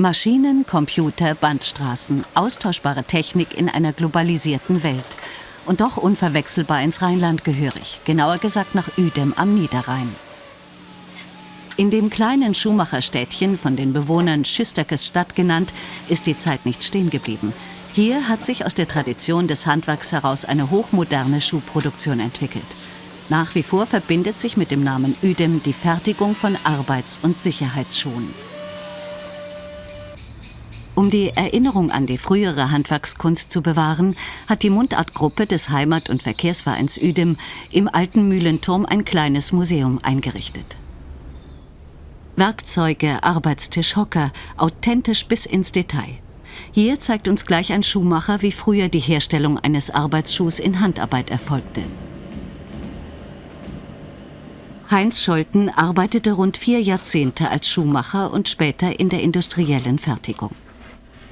Maschinen, Computer, Bandstraßen, austauschbare Technik in einer globalisierten Welt. Und doch unverwechselbar ins Rheinland gehörig, genauer gesagt nach Uedem am Niederrhein. In dem kleinen Schuhmacherstädtchen, von den Bewohnern Schüsterkes Stadt genannt, ist die Zeit nicht stehen geblieben. Hier hat sich aus der Tradition des Handwerks heraus eine hochmoderne Schuhproduktion entwickelt. Nach wie vor verbindet sich mit dem Namen Uedem die Fertigung von Arbeits- und Sicherheitsschuhen. Um die Erinnerung an die frühere Handwerkskunst zu bewahren, hat die Mundartgruppe des Heimat- und Verkehrsvereins Uedem im alten Mühlenturm ein kleines Museum eingerichtet. Werkzeuge, Arbeitstisch, Hocker, authentisch bis ins Detail. Hier zeigt uns gleich ein Schuhmacher, wie früher die Herstellung eines Arbeitsschuhs in Handarbeit erfolgte. Heinz Scholten arbeitete rund vier Jahrzehnte als Schuhmacher und später in der industriellen Fertigung.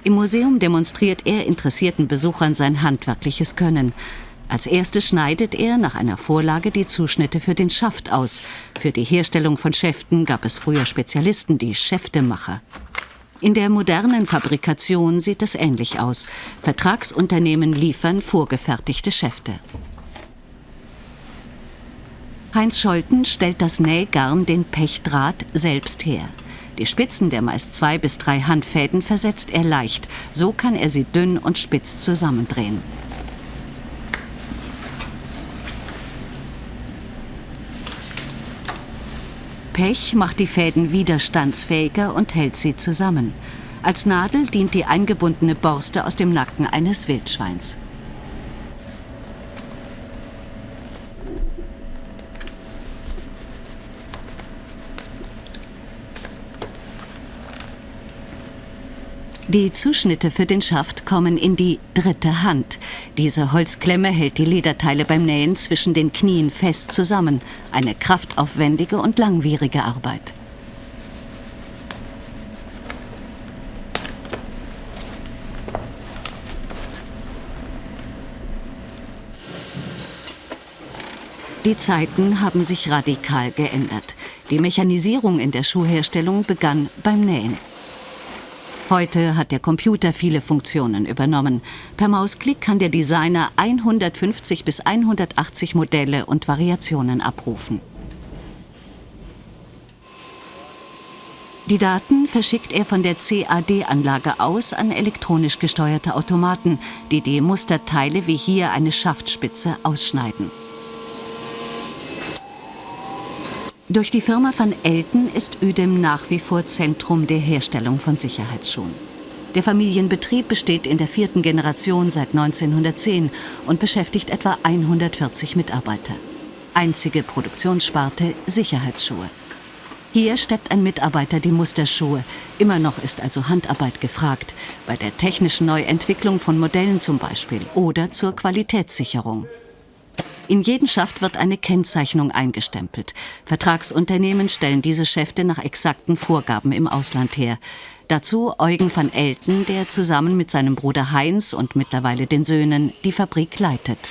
Im Museum demonstriert er interessierten Besuchern sein handwerkliches Können. Als erstes schneidet er nach einer Vorlage die Zuschnitte für den Schaft aus. Für die Herstellung von Schäften gab es früher Spezialisten, die Schäftemacher. In der modernen Fabrikation sieht es ähnlich aus. Vertragsunternehmen liefern vorgefertigte Schäfte. Heinz Scholten stellt das Nähgarn, den Pechdraht, selbst her. Die Spitzen der meist zwei bis drei Handfäden versetzt er leicht. So kann er sie dünn und spitz zusammendrehen. Pech macht die Fäden widerstandsfähiger und hält sie zusammen. Als Nadel dient die eingebundene Borste aus dem Nacken eines Wildschweins. Die Zuschnitte für den Schaft kommen in die dritte Hand. Diese Holzklemme hält die Lederteile beim Nähen zwischen den Knien fest zusammen. Eine kraftaufwendige und langwierige Arbeit. Die Zeiten haben sich radikal geändert. Die Mechanisierung in der Schuhherstellung begann beim Nähen. Heute hat der Computer viele Funktionen übernommen. Per Mausklick kann der Designer 150 bis 180 Modelle und Variationen abrufen. Die Daten verschickt er von der CAD-Anlage aus an elektronisch gesteuerte Automaten, die die Musterteile wie hier eine Schaftspitze ausschneiden. Durch die Firma van Elten ist Uedem nach wie vor Zentrum der Herstellung von Sicherheitsschuhen. Der Familienbetrieb besteht in der vierten Generation seit 1910 und beschäftigt etwa 140 Mitarbeiter. Einzige Produktionssparte Sicherheitsschuhe. Hier steppt ein Mitarbeiter die Musterschuhe. Immer noch ist also Handarbeit gefragt, bei der technischen Neuentwicklung von Modellen zum Beispiel oder zur Qualitätssicherung. In jeden Schaft wird eine Kennzeichnung eingestempelt. Vertragsunternehmen stellen diese Schäfte nach exakten Vorgaben im Ausland her. Dazu Eugen van Elten, der zusammen mit seinem Bruder Heinz und mittlerweile den Söhnen die Fabrik leitet.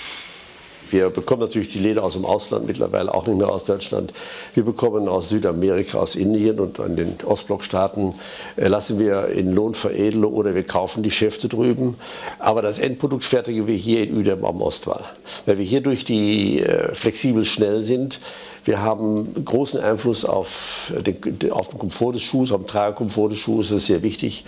Wir bekommen natürlich die Leder aus dem Ausland, mittlerweile auch nicht mehr aus Deutschland. Wir bekommen aus Südamerika, aus Indien und an den Ostblockstaaten äh, lassen wir in Lohn veredeln oder wir kaufen die Schäfte drüben. Aber das Endprodukt fertigen wir hier in Uedem am Ostwall. Weil wir hier durch die äh, flexibel schnell sind, wir haben großen Einfluss auf den, auf den Komfort des Schuhs, auf den Tragekomfort des Schuhs, das ist sehr wichtig.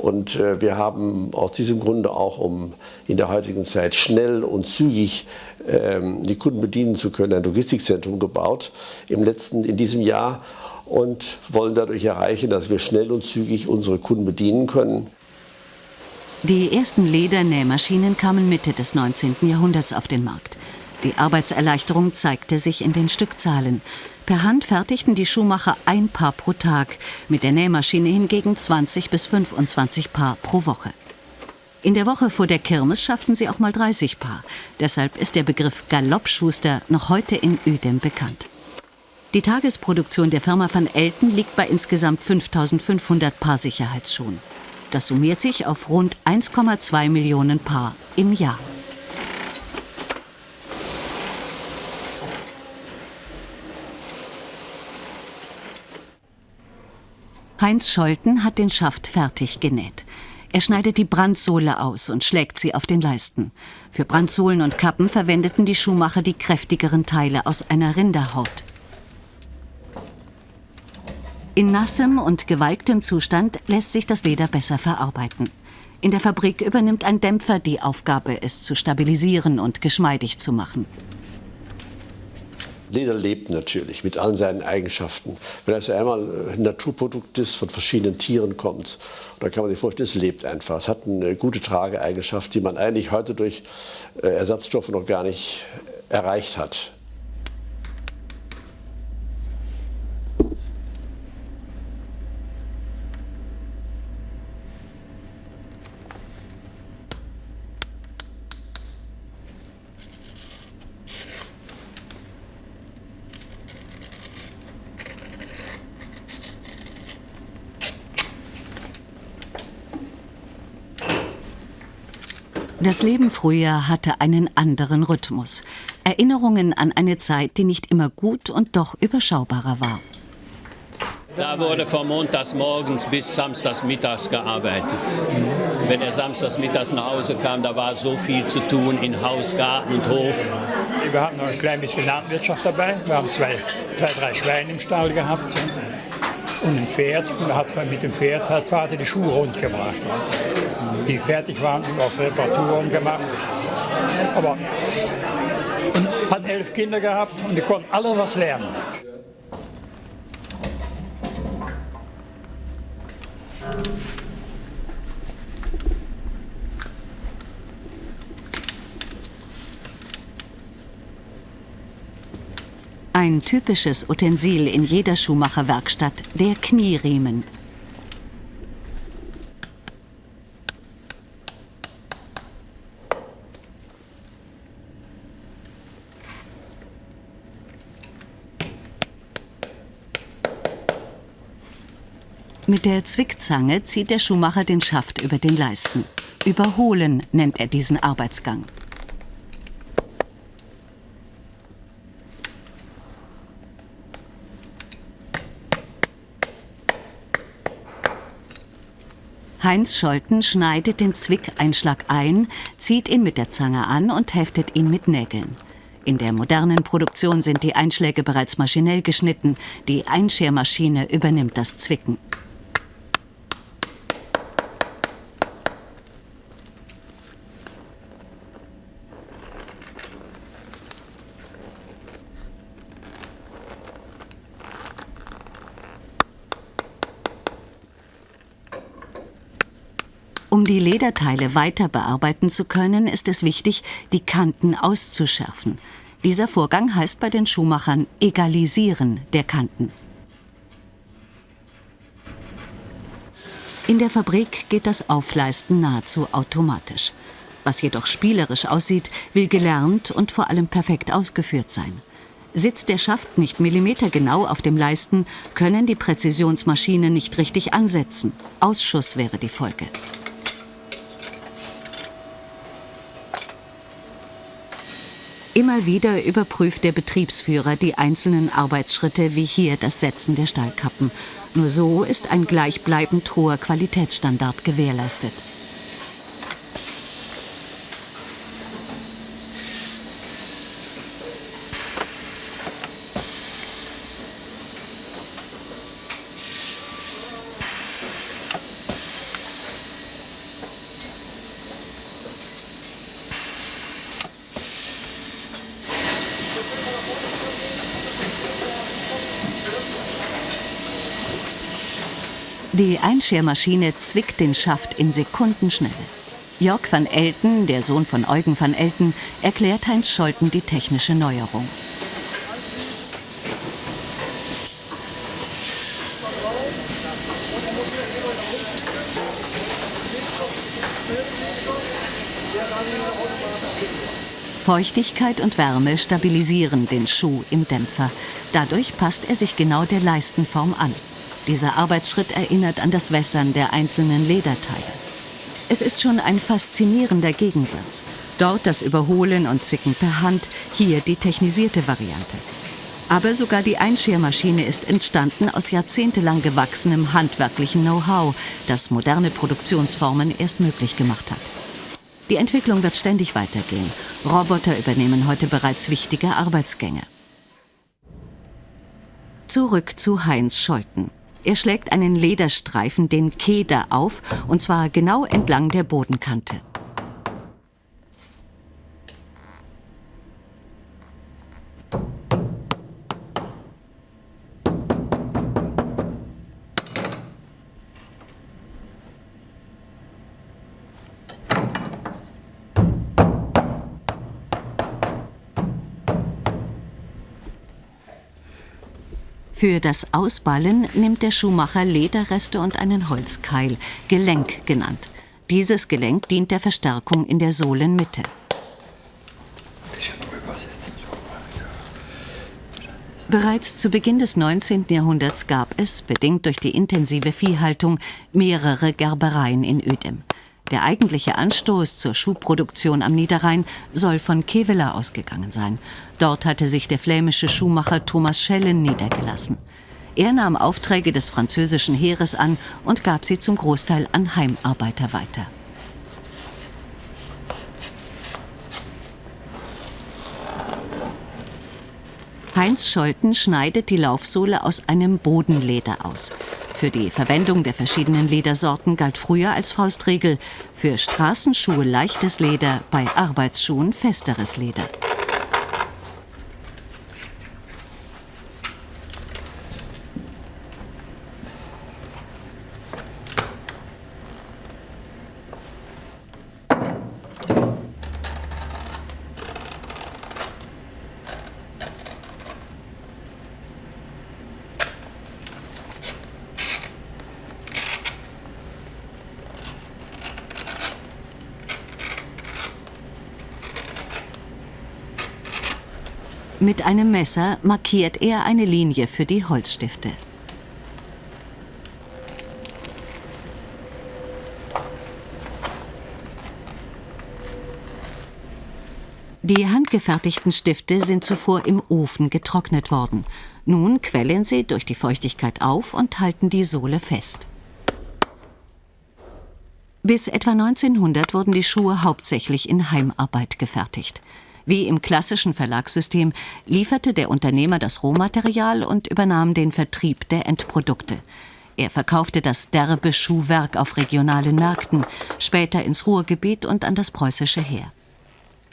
Und äh, wir haben aus diesem Grunde auch, um in der heutigen Zeit schnell und zügig ähm, die Kunden bedienen zu können, ein Logistikzentrum gebaut im letzten, in diesem Jahr und wollen dadurch erreichen, dass wir schnell und zügig unsere Kunden bedienen können. Die ersten Ledernähmaschinen kamen Mitte des 19. Jahrhunderts auf den Markt. Die Arbeitserleichterung zeigte sich in den Stückzahlen. Per Hand fertigten die Schuhmacher ein Paar pro Tag, mit der Nähmaschine hingegen 20 bis 25 Paar pro Woche. In der Woche vor der Kirmes schafften sie auch mal 30 Paar. Deshalb ist der Begriff Galoppschuster noch heute in Uedem bekannt. Die Tagesproduktion der Firma van Elten liegt bei insgesamt 5500 Paar Sicherheitsschuhen. Das summiert sich auf rund 1,2 Millionen Paar im Jahr. Heinz Scholten hat den Schaft fertig genäht. Er schneidet die Brandsohle aus und schlägt sie auf den Leisten. Für Brandsohlen und Kappen verwendeten die Schuhmacher die kräftigeren Teile aus einer Rinderhaut. In nassem und gewalktem Zustand lässt sich das Leder besser verarbeiten. In der Fabrik übernimmt ein Dämpfer die Aufgabe, es zu stabilisieren und geschmeidig zu machen. Leder lebt natürlich mit allen seinen Eigenschaften. Wenn es einmal ein Naturprodukt ist, von verschiedenen Tieren kommt, dann kann man sich vorstellen, es lebt einfach. Es hat eine gute Trageeigenschaft, die man eigentlich heute durch äh, Ersatzstoffe noch gar nicht erreicht hat. Das Leben früher hatte einen anderen Rhythmus. Erinnerungen an eine Zeit, die nicht immer gut und doch überschaubarer war. Da wurde von montags morgens bis samstags mittags gearbeitet. Wenn er samstags mittags nach Hause kam, da war so viel zu tun in Haus, Garten und Hof. Wir hatten noch ein klein bisschen Landwirtschaft dabei. Wir haben zwei, zwei drei Schweine im Stall gehabt und ein Pferd. Und hat, mit dem Pferd hat Vater die Schuhe rund gebracht die fertig waren und auch Reparaturen gemacht. Aber und hat elf Kinder gehabt und die konnten alle was lernen. Ein typisches Utensil in jeder Schuhmacherwerkstatt, der Knieriemen. Mit der Zwickzange zieht der Schuhmacher den Schaft über den Leisten. Überholen nennt er diesen Arbeitsgang. Heinz Scholten schneidet den Zwickeinschlag ein, zieht ihn mit der Zange an und heftet ihn mit Nägeln. In der modernen Produktion sind die Einschläge bereits maschinell geschnitten, die Einschermaschine übernimmt das Zwicken. Die Lederteile weiter bearbeiten zu können, ist es wichtig, die Kanten auszuschärfen. Dieser Vorgang heißt bei den Schuhmachern Egalisieren der Kanten. In der Fabrik geht das Aufleisten nahezu automatisch. Was jedoch spielerisch aussieht, will gelernt und vor allem perfekt ausgeführt sein. Sitzt der Schaft nicht millimetergenau auf dem Leisten, können die Präzisionsmaschinen nicht richtig ansetzen. Ausschuss wäre die Folge. Immer wieder überprüft der Betriebsführer die einzelnen Arbeitsschritte, wie hier das Setzen der Stahlkappen. Nur so ist ein gleichbleibend hoher Qualitätsstandard gewährleistet. Die Einschermaschine zwickt den Schaft in Sekundenschnelle. Jörg van Elten, der Sohn von Eugen van Elten, erklärt Heinz Scholten die technische Neuerung. Feuchtigkeit und Wärme stabilisieren den Schuh im Dämpfer. Dadurch passt er sich genau der Leistenform an. Dieser Arbeitsschritt erinnert an das Wässern der einzelnen Lederteile. Es ist schon ein faszinierender Gegensatz. Dort das Überholen und Zwicken per Hand, hier die technisierte Variante. Aber sogar die Einschermaschine ist entstanden aus jahrzehntelang gewachsenem handwerklichen Know-how, das moderne Produktionsformen erst möglich gemacht hat. Die Entwicklung wird ständig weitergehen. Roboter übernehmen heute bereits wichtige Arbeitsgänge. Zurück zu Heinz Scholten. Er schlägt einen Lederstreifen, den Keder, auf, und zwar genau entlang der Bodenkante. Für das Ausballen nimmt der Schuhmacher Lederreste und einen Holzkeil, Gelenk genannt. Dieses Gelenk dient der Verstärkung in der Sohlenmitte. Bereits zu Beginn des 19. Jahrhunderts gab es, bedingt durch die intensive Viehhaltung, mehrere Gerbereien in Uedem. Der eigentliche Anstoß zur Schuhproduktion am Niederrhein soll von Kevela ausgegangen sein. Dort hatte sich der flämische Schuhmacher Thomas Schellen niedergelassen. Er nahm Aufträge des französischen Heeres an und gab sie zum Großteil an Heimarbeiter weiter. Heinz Scholten schneidet die Laufsohle aus einem Bodenleder aus. Für die Verwendung der verschiedenen Ledersorten galt früher als Faustregel für Straßenschuhe leichtes Leder, bei Arbeitsschuhen festeres Leder. Mit einem Messer markiert er eine Linie für die Holzstifte. Die handgefertigten Stifte sind zuvor im Ofen getrocknet worden. Nun quellen sie durch die Feuchtigkeit auf und halten die Sohle fest. Bis etwa 1900 wurden die Schuhe hauptsächlich in Heimarbeit gefertigt. Wie im klassischen Verlagssystem lieferte der Unternehmer das Rohmaterial und übernahm den Vertrieb der Endprodukte. Er verkaufte das derbe Schuhwerk auf regionalen Märkten, später ins Ruhrgebiet und an das preußische Heer.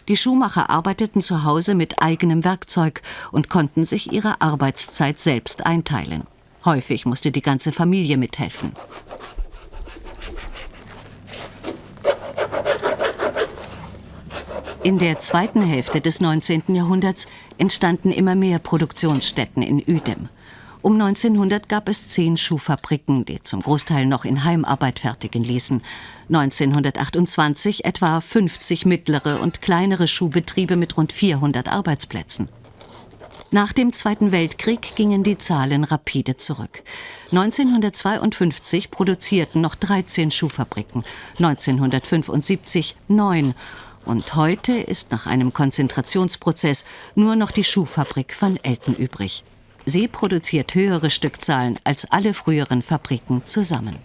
Die Schuhmacher arbeiteten zu Hause mit eigenem Werkzeug und konnten sich ihre Arbeitszeit selbst einteilen. Häufig musste die ganze Familie mithelfen. In der zweiten Hälfte des 19. Jahrhunderts entstanden immer mehr Produktionsstätten in Uedem. Um 1900 gab es zehn Schuhfabriken, die zum Großteil noch in Heimarbeit fertigen ließen. 1928 etwa 50 mittlere und kleinere Schuhbetriebe mit rund 400 Arbeitsplätzen. Nach dem Zweiten Weltkrieg gingen die Zahlen rapide zurück. 1952 produzierten noch 13 Schuhfabriken, 1975 neun und heute ist nach einem Konzentrationsprozess nur noch die Schuhfabrik van Elten übrig. Sie produziert höhere Stückzahlen als alle früheren Fabriken zusammen.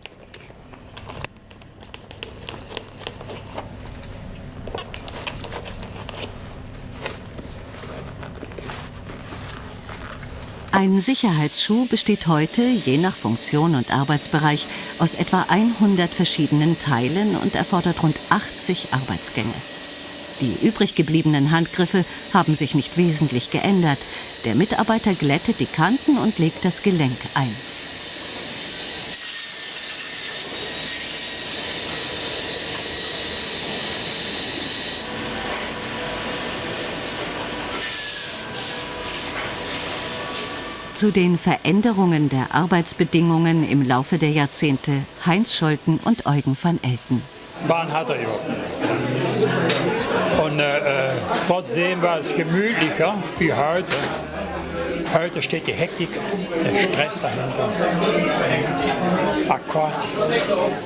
Ein Sicherheitsschuh besteht heute, je nach Funktion und Arbeitsbereich, aus etwa 100 verschiedenen Teilen und erfordert rund 80 Arbeitsgänge. Die übrig gebliebenen Handgriffe haben sich nicht wesentlich geändert. Der Mitarbeiter glättet die Kanten und legt das Gelenk ein. Zu den Veränderungen der Arbeitsbedingungen im Laufe der Jahrzehnte Heinz Scholten und Eugen van Elten. Bahn hat er überhaupt nicht. Und äh, äh, trotzdem war es gemütlicher wie heute. Heute steht die Hektik, der Stress dahinter. Akkord.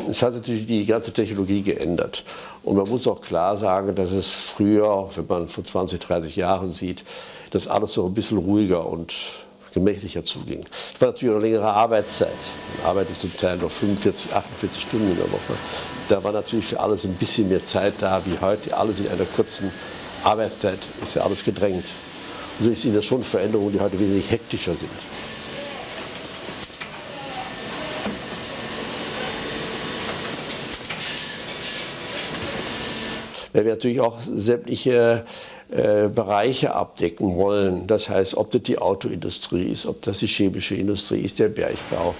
Es hat natürlich die ganze Technologie geändert. Und man muss auch klar sagen, dass es früher, wenn man vor 20, 30 Jahren sieht, dass alles so ein bisschen ruhiger und gemächlicher zuging. Es war natürlich eine längere Arbeitszeit. Man arbeitet zum Teil noch 45, 48 Stunden in der Woche. Da war natürlich für alles ein bisschen mehr Zeit da wie heute. Alles in einer kurzen Arbeitszeit ist ja alles gedrängt. Und so sind das schon Veränderungen, die heute wesentlich hektischer sind. Weil wir natürlich auch sämtliche äh, Bereiche abdecken wollen. Das heißt, ob das die Autoindustrie ist, ob das die chemische Industrie ist, der Bergbau.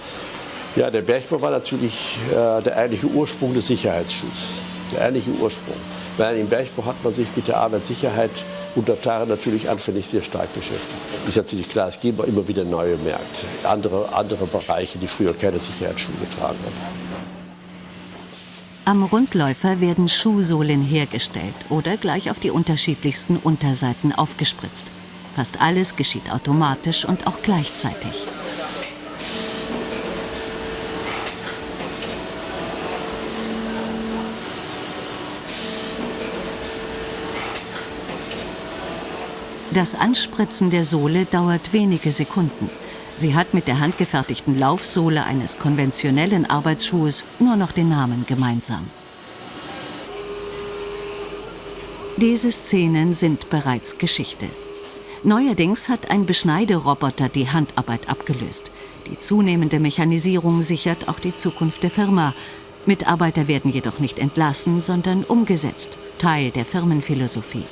Ja, der Bergbau war natürlich äh, der eigentliche Ursprung des Sicherheitsschutzes. Der eigentliche Ursprung. Weil im Bergbau hat man sich mit der Arbeitssicherheit unter Tage natürlich anfänglich sehr stark beschäftigt. Ist natürlich klar, es geben immer wieder neue Märkte, andere, andere Bereiche, die früher keine Sicherheitsschuhe getragen haben. Am Rundläufer werden Schuhsohlen hergestellt oder gleich auf die unterschiedlichsten Unterseiten aufgespritzt. Fast alles geschieht automatisch und auch gleichzeitig. Das Anspritzen der Sohle dauert wenige Sekunden. Sie hat mit der handgefertigten Laufsohle eines konventionellen Arbeitsschuhes nur noch den Namen gemeinsam. Diese Szenen sind bereits Geschichte. Neuerdings hat ein Beschneideroboter die Handarbeit abgelöst. Die zunehmende Mechanisierung sichert auch die Zukunft der Firma. Mitarbeiter werden jedoch nicht entlassen, sondern umgesetzt, Teil der Firmenphilosophie.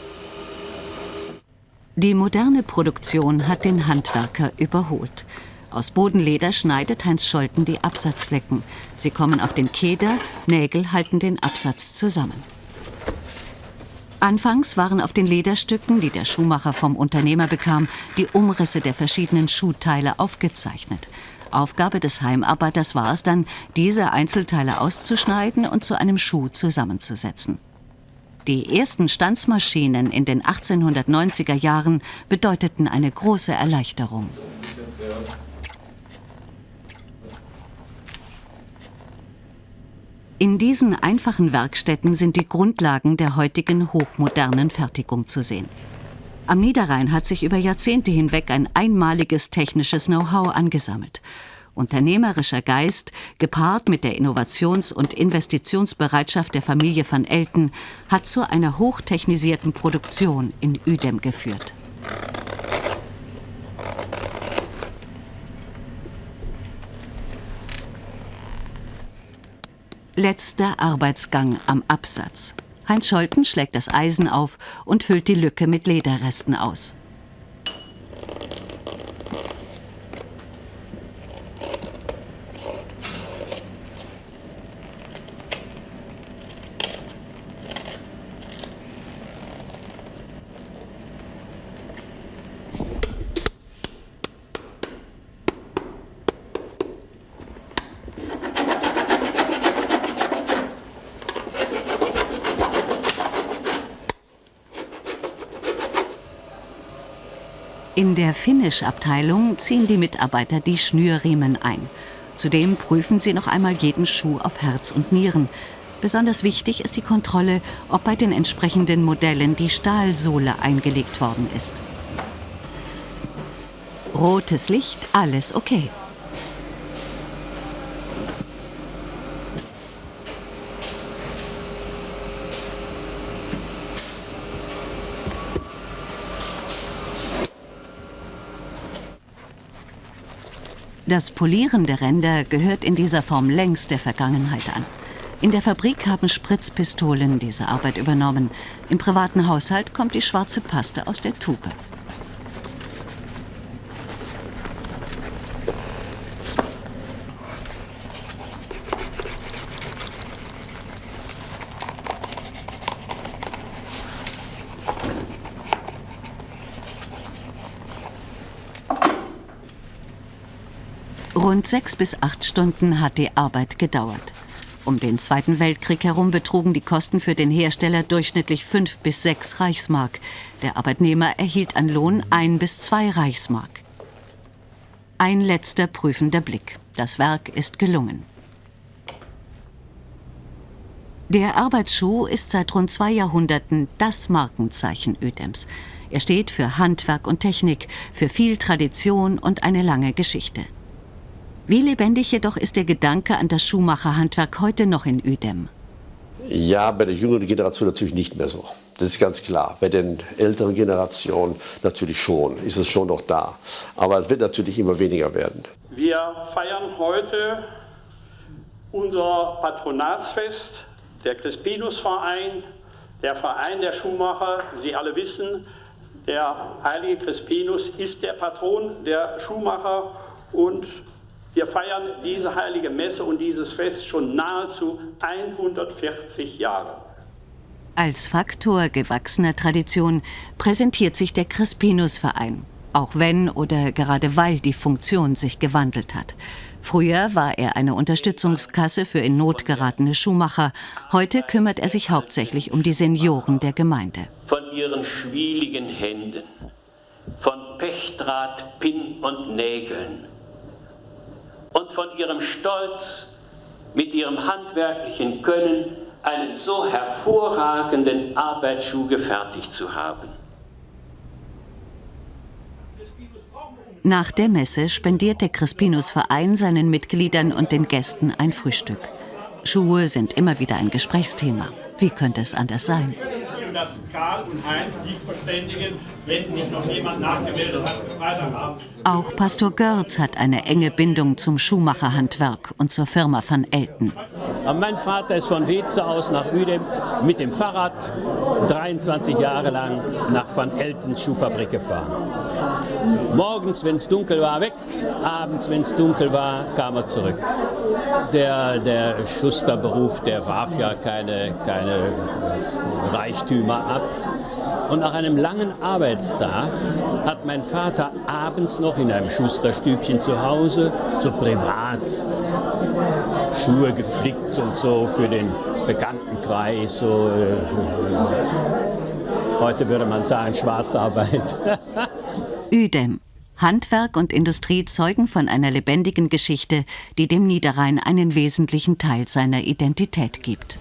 Die moderne Produktion hat den Handwerker überholt. Aus Bodenleder schneidet Heinz Scholten die Absatzflecken. Sie kommen auf den Keder, Nägel halten den Absatz zusammen. Anfangs waren auf den Lederstücken, die der Schuhmacher vom Unternehmer bekam, die Umrisse der verschiedenen Schuhteile aufgezeichnet. Aufgabe des Heimarbeiters war es dann, diese Einzelteile auszuschneiden und zu einem Schuh zusammenzusetzen. Die ersten Stanzmaschinen in den 1890er Jahren bedeuteten eine große Erleichterung. In diesen einfachen Werkstätten sind die Grundlagen der heutigen hochmodernen Fertigung zu sehen. Am Niederrhein hat sich über Jahrzehnte hinweg ein einmaliges technisches Know-how angesammelt unternehmerischer Geist, gepaart mit der Innovations- und Investitionsbereitschaft der Familie van Elten, hat zu einer hochtechnisierten Produktion in Uedem geführt. Letzter Arbeitsgang am Absatz. Heinz Scholten schlägt das Eisen auf und füllt die Lücke mit Lederresten aus. In der Finish-Abteilung ziehen die Mitarbeiter die Schnürriemen ein. Zudem prüfen sie noch einmal jeden Schuh auf Herz und Nieren. Besonders wichtig ist die Kontrolle, ob bei den entsprechenden Modellen die Stahlsohle eingelegt worden ist. Rotes Licht, alles okay. Das Polieren der Ränder gehört in dieser Form längst der Vergangenheit an. In der Fabrik haben Spritzpistolen diese Arbeit übernommen. Im privaten Haushalt kommt die schwarze Paste aus der Tube. Rund sechs bis acht Stunden hat die Arbeit gedauert. Um den Zweiten Weltkrieg herum betrugen die Kosten für den Hersteller durchschnittlich fünf bis sechs Reichsmark. Der Arbeitnehmer erhielt an Lohn ein bis zwei Reichsmark. Ein letzter prüfender Blick. Das Werk ist gelungen. Der Arbeitsschuh ist seit rund zwei Jahrhunderten das Markenzeichen Ödems. Er steht für Handwerk und Technik, für viel Tradition und eine lange Geschichte. Wie lebendig jedoch ist der Gedanke an das Schuhmacherhandwerk heute noch in Ödem? Ja, bei der jüngeren Generation natürlich nicht mehr so. Das ist ganz klar. Bei den älteren Generationen natürlich schon, ist es schon noch da. Aber es wird natürlich immer weniger werden. Wir feiern heute unser Patronatsfest, der Crispinus-Verein, der Verein der Schuhmacher. Sie alle wissen, der heilige Crispinus ist der Patron der Schuhmacher und wir feiern diese heilige Messe und dieses Fest schon nahezu 140 Jahre. Als Faktor gewachsener Tradition präsentiert sich der Crispinus-Verein, auch wenn oder gerade weil die Funktion sich gewandelt hat. Früher war er eine Unterstützungskasse für in Not geratene Schuhmacher. Heute kümmert er sich hauptsächlich um die Senioren der Gemeinde. Von ihren schwieligen Händen, von Pechdraht, Pin und Nägeln, von ihrem Stolz, mit ihrem handwerklichen Können einen so hervorragenden Arbeitsschuh gefertigt zu haben. Nach der Messe spendiert der Crispinus Verein seinen Mitgliedern und den Gästen ein Frühstück. Schuhe sind immer wieder ein Gesprächsthema. Wie könnte es anders sein? Dass Karl und Heinz die verständigen, wenn sich noch jemand nachgemeldet hat für Freitagabend. Auch Pastor Görz hat eine enge Bindung zum Schuhmacherhandwerk und zur Firma van Elten. Mein Vater ist von Weze aus nach Uedem mit dem Fahrrad 23 Jahre lang nach Van Eltens Schuhfabrik gefahren. Morgens, wenn es dunkel war, weg. Abends, wenn es dunkel war, kam er zurück. Der, der Schusterberuf, der warf ja keine, keine Reichtümer ab. Und nach einem langen Arbeitstag hat mein Vater abends noch in einem Schusterstübchen zu Hause, so privat, Schuhe geflickt und so für den Bekanntenkreis. So, äh, heute würde man sagen Schwarzarbeit. Ödem. Handwerk und Industrie zeugen von einer lebendigen Geschichte, die dem Niederrhein einen wesentlichen Teil seiner Identität gibt.